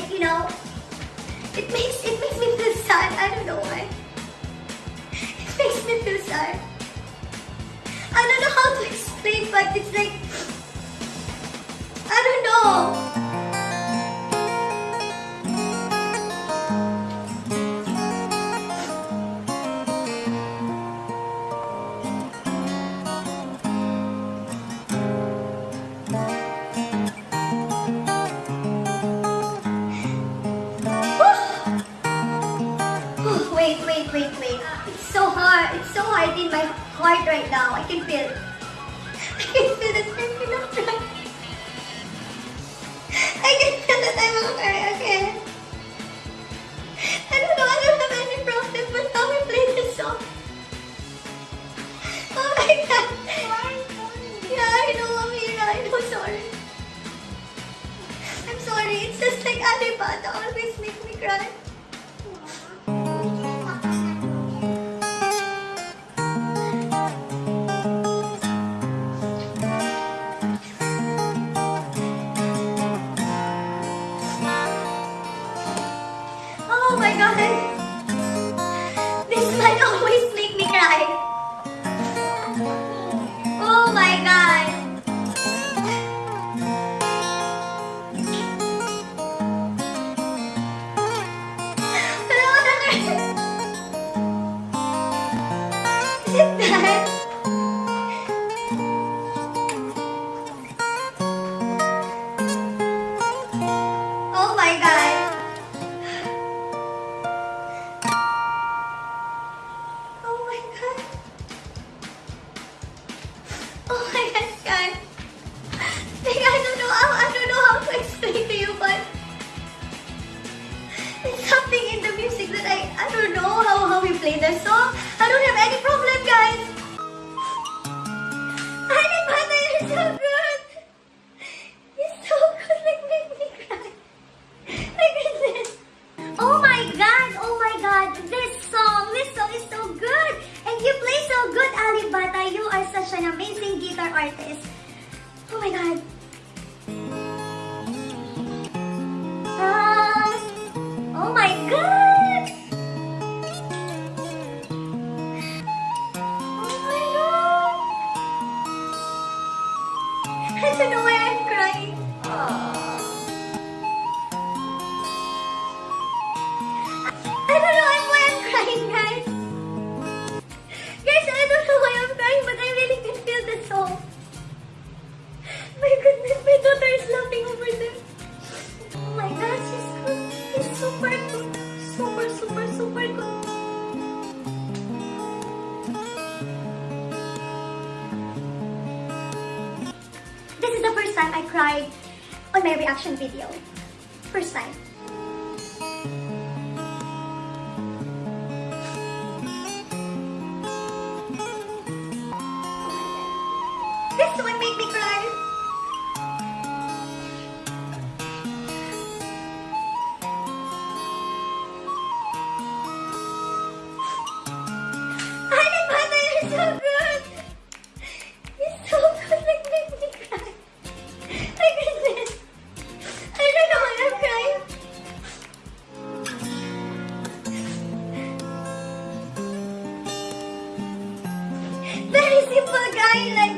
like, you know, it makes, it makes me feel sad. I don't know why. It makes me feel sad. I don't know how to explain, but it's like, hard right now. I can feel it. I can feel the tension. up. I can feel that I'm okay, okay. I don't know, I don't have any problems, but now we play this song. Oh my god. Yeah, I know, Amira, I know, sorry. I'm sorry, it's just like Alibaba always make me cry. reaction video. First time. super guy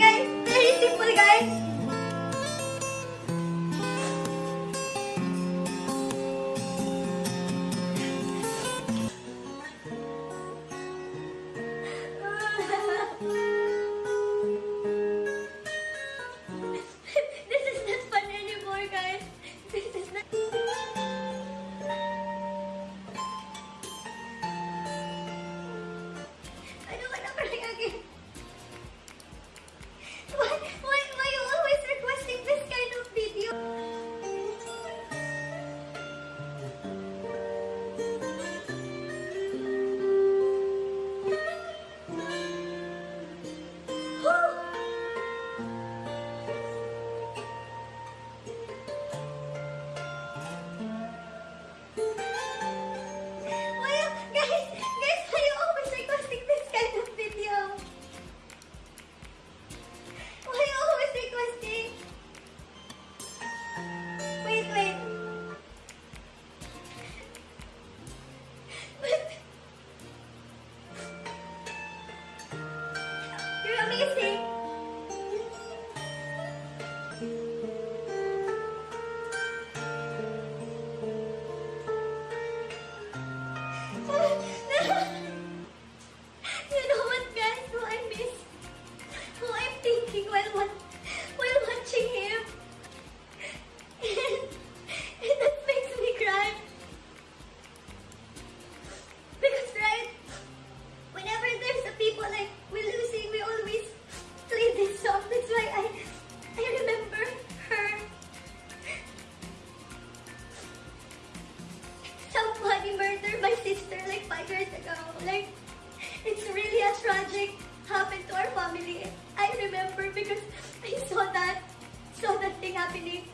happily